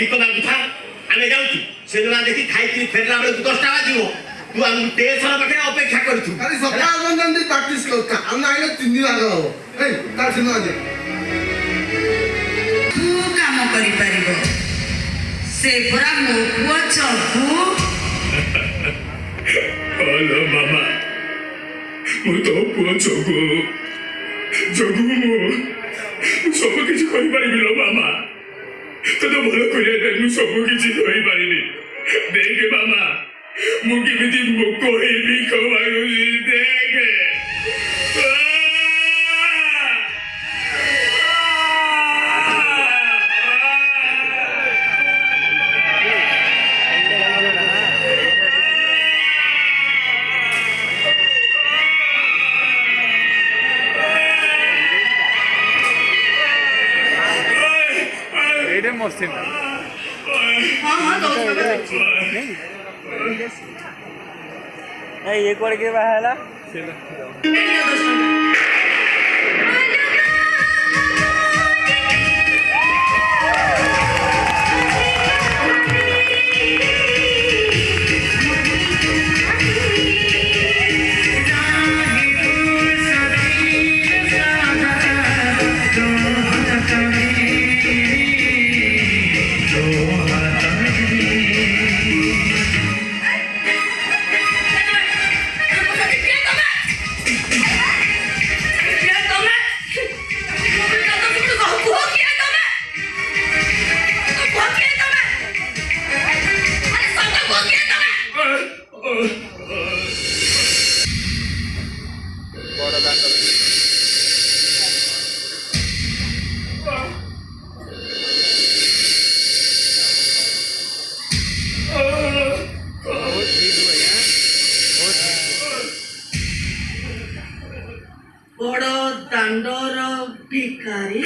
ବିକବା କଥା ଆମେ ଯାଉଛୁ ସେଦିନ ଦେଖି ଖାଇକି ଫେରିଲା ବେଳକୁ ଦଶଟା ବାଜିବ ତୁ ଆମ ଷ୍ଟେସନ ପାଖରେ ଅପେକ୍ଷା କରିଛୁ ଆରେ ସକାଳ ପର୍ଯ୍ୟନ୍ତ ପ୍ରାକ୍ଟିସ କରୁଥା ଆମେ ଆଇଲେ ତିନି ଭାଗ ହବ ତାର ସିନ କାମ କରିପାରିବ ସେ ପରା ମୋ ପୁଅ ଚକୁ ହଲୋ ମାମା ମୁଁ ତୋ ପୁଅ ଚକୁ ଚକୁ ମୁଁ ସବୁ କିଛି କରିପାରିବି ଲୋ তোদের ভালো করে আমি সবু কিছু ধরে পারিনি দেখ বাবা মুখে বিধি মুখ হয়ে বিখ Iremos sin. ये No. que No. No. show. I'm a बड़ दांडर भिकारी